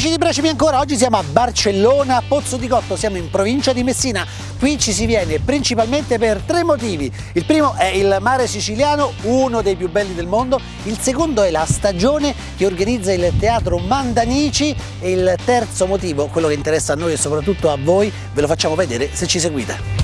Amici di Bracemi ancora, oggi siamo a Barcellona, Pozzo di Cotto, siamo in provincia di Messina. Qui ci si viene principalmente per tre motivi. Il primo è il mare siciliano, uno dei più belli del mondo. Il secondo è la stagione che organizza il teatro Mandanici. E il terzo motivo, quello che interessa a noi e soprattutto a voi, ve lo facciamo vedere se ci seguite.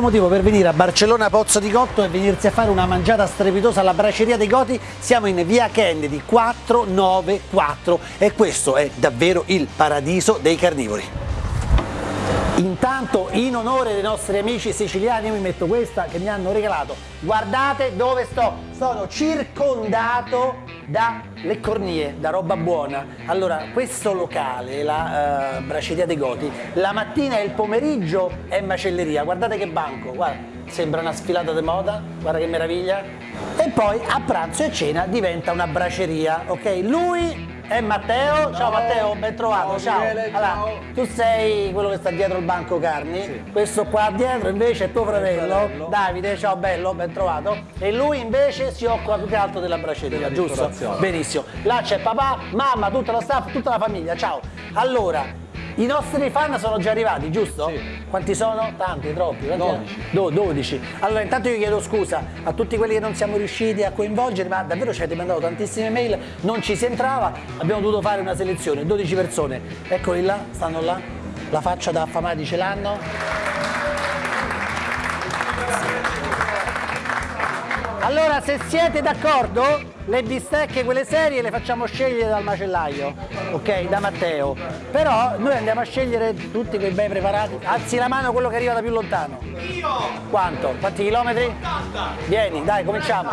Terzo motivo per venire a Barcellona Pozzo di Cotto è venirsi a fare una mangiata strepitosa alla braceria dei Goti. Siamo in via Kennedy 494 e questo è davvero il paradiso dei carnivori. Intanto in onore dei nostri amici siciliani mi metto questa che mi hanno regalato. Guardate dove sto, sono circondato dalle cornie, da roba buona. Allora questo locale, la uh, Braceria dei Goti, la mattina e il pomeriggio è macelleria, guardate che banco, guarda, sembra una sfilata di moda, guarda che meraviglia. E poi a pranzo e cena diventa una braceria, ok? Lui è Matteo, ciao, ciao Matteo, ben trovato, ciao. ciao. Allora, ciao. Tu sei quello che sta dietro il banco carni, sì. questo qua dietro invece è tuo fratello, fratello, Davide, ciao bello, ben trovato. E lui invece si occupa più che altro della braceria, della giusto? Benissimo. Là c'è papà, mamma, tutta la staff, tutta la famiglia, ciao. Allora, i nostri fan sono già arrivati, giusto? Sì. Quanti sono? Tanti, troppi? Quanti 12. Do, 12. Allora, intanto io chiedo scusa a tutti quelli che non siamo riusciti a coinvolgere, ma davvero ci avete mandato tantissime mail, non ci si entrava, abbiamo dovuto fare una selezione, 12 persone. Eccoli là, stanno là, la faccia da affamati ce l'hanno. Allora, se siete d'accordo, le bistecche, quelle serie, le facciamo scegliere dal macellaio, ok? Da Matteo. Però noi andiamo a scegliere tutti quei bei preparati. Alzi la mano quello che arriva da più lontano. Io! Quanto? Quanti chilometri? 80! Vieni, dai, cominciamo.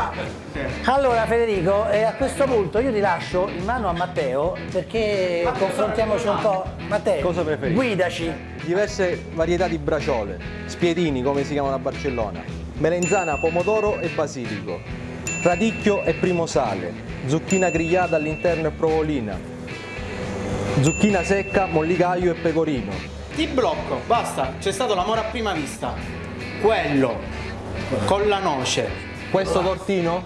Allora Federico, eh, a questo punto io ti lascio in mano a Matteo perché Ma confrontiamoci un po'. Matteo, cosa preferisci? Guidaci. Diverse varietà di braciole, spiedini come si chiamano a Barcellona, melenzana, pomodoro e basilico radicchio e primo sale, zucchina grigliata all'interno e provolina, zucchina secca, mollicaio e pecorino. Ti blocco, basta, c'è stato l'amore a prima vista. Quello, con la noce. Questo tortino?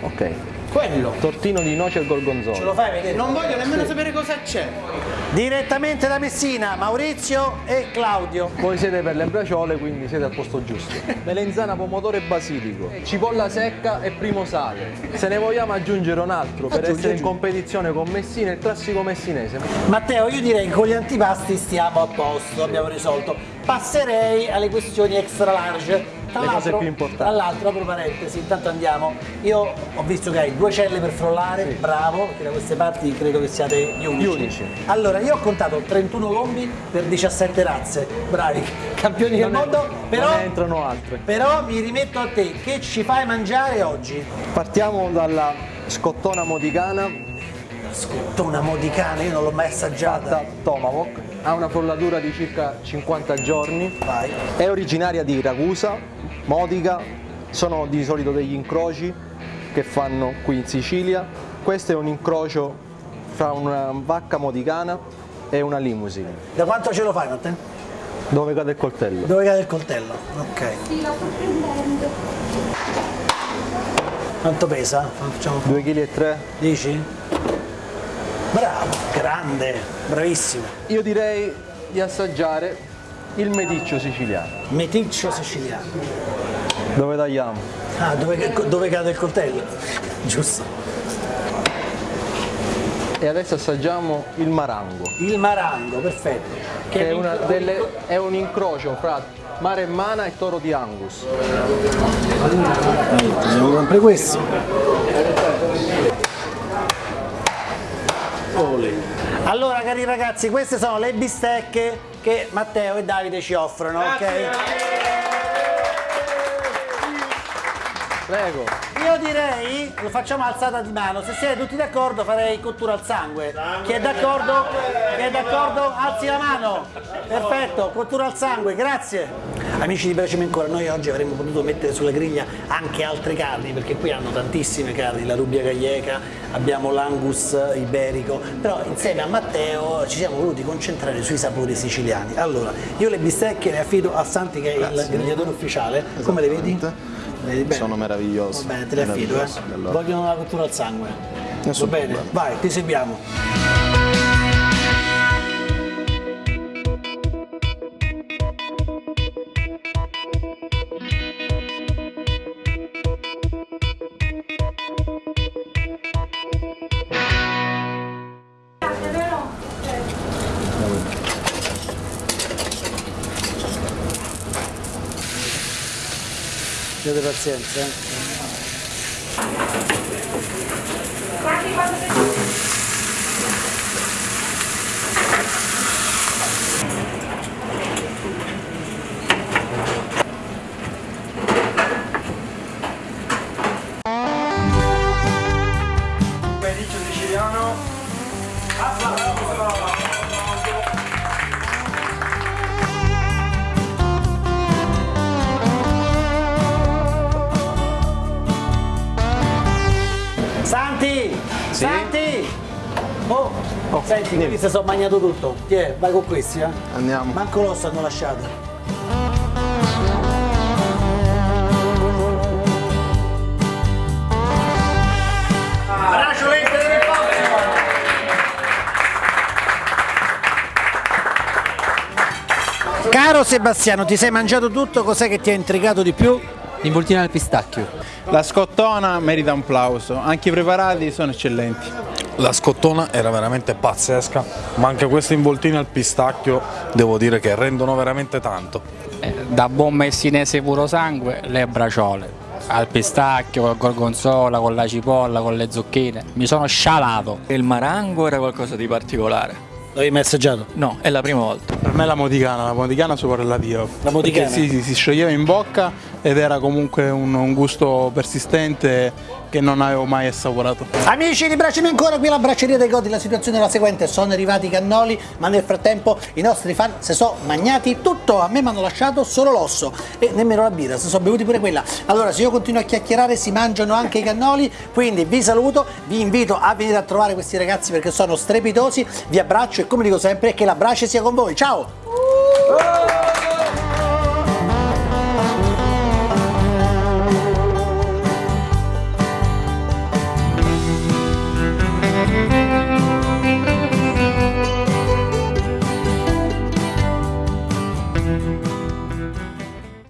Ok. Quello. Tortino di noce e gorgonzola. Ce lo fai vedere? Non voglio nemmeno sì. sapere cosa c'è. Direttamente da Messina, Maurizio e Claudio. Voi siete per le braciole, quindi siete al posto giusto. Melenzana, pomodoro e basilico. Cipolla secca e primo sale. Se ne vogliamo aggiungere un altro per aggiungi, essere aggiungi. in competizione con Messina, il classico messinese. Matteo, io direi che con gli antipasti stiamo a posto, abbiamo risolto. Passerei alle questioni extra large le cose più importanti. Tra l'altro, apro parentesi, intanto andiamo. Io ho visto che hai due celle per frollare, sì. bravo, perché da queste parti credo che siate gli unici. Gli unici. Allora, io ho contato 31 lombi per 17 razze, bravi, campioni non del è, mondo, però, non entrano altre. Però mi rimetto a te, che ci fai mangiare oggi? Partiamo dalla scottona modicana. Scottona modicana, io non l'ho mai assaggiata. Tomahawk ha una frollatura di circa 50 giorni, Vai. è originaria di Ragusa, Modica, sono di solito degli incroci che fanno qui in Sicilia. Questo è un incrocio fra una vacca modicana e una limousine. Da quanto ce lo fai, Matteo? Dove cade il coltello? Dove cade il coltello, ok. Sì, la sto prendendo. Quanto pesa? 2,3 kg. Dici? Bravo, grande, bravissimo. Io direi di assaggiare il meticcio siciliano. Meticcio siciliano. Dove tagliamo? Ah, dove, dove cade il coltello? Giusto. E adesso assaggiamo il marango. Il marango, perfetto. Che, che è, delle, è, un incrocio fra mare mana e toro di Angus. Devo sempre questo. Allora cari ragazzi, queste sono le bistecche che Matteo e Davide ci offrono, Grazie. ok? Prego. Io direi, lo facciamo alzata di mano, se siete tutti d'accordo farei cottura al sangue. sangue. Chi è d'accordo? Chi è d'accordo? Alzi la mano. Perfetto, cottura al sangue, grazie. Amici di Bracemi ancora, noi oggi avremmo potuto mettere sulla griglia anche altre carni perché qui hanno tantissime carni, la rubia galleca, abbiamo l'angus iberico, però insieme a Matteo ci siamo voluti concentrare sui sapori siciliani. Allora, io le bistecche le affido a Santi che è il grigliatore ufficiale, come le vedi? Le vedi? Sono meravigliosi. Va bene, te le affido, eh. allora. Vogliono la cottura al sangue. Nessun Va bene? Vai, ti seguiamo. Abbiate pazienza. eh. Santi! Santi! Oh, senti, quelli si sono mangiato tutto. Ti è, vai con questi, eh? Andiamo. Manco l'osso hanno lasciato. Caro Sebastiano, ti sei mangiato tutto, cos'è che ti ha intrigato di più? L'involtina al pistacchio. La scottona merita un plauso, anche i preparati sono eccellenti. La scottona era veramente pazzesca, ma anche queste involtine al pistacchio devo dire che rendono veramente tanto. Eh, Da buon messinese puro sangue, le braciole. Al pistacchio, col gorgonzola, con la cipolla, con le zucchine. Mi sono scialato. Il marango era qualcosa di particolare. L'avevi messaggiato? No, è la prima volta. Per me la moticana, la moticana superlativa. La moticana? Perché Sì, sì, si scioglieva in bocca ed era comunque un, un gusto persistente che non avevo mai assaporato. Amici, ribracciami ancora qui alla bracceria dei Godi. La situazione è la seguente: sono arrivati i cannoli, ma nel frattempo i nostri fan si sono magnati tutto. A me mi hanno lasciato solo l'osso e nemmeno la birra, si sono bevuti pure quella. Allora, se io continuo a chiacchierare, si mangiano anche i cannoli. Quindi vi saluto, vi invito a venire a trovare questi ragazzi perché sono strepitosi. Vi abbraccio e come dico sempre, che la brace sia con voi. Ciao!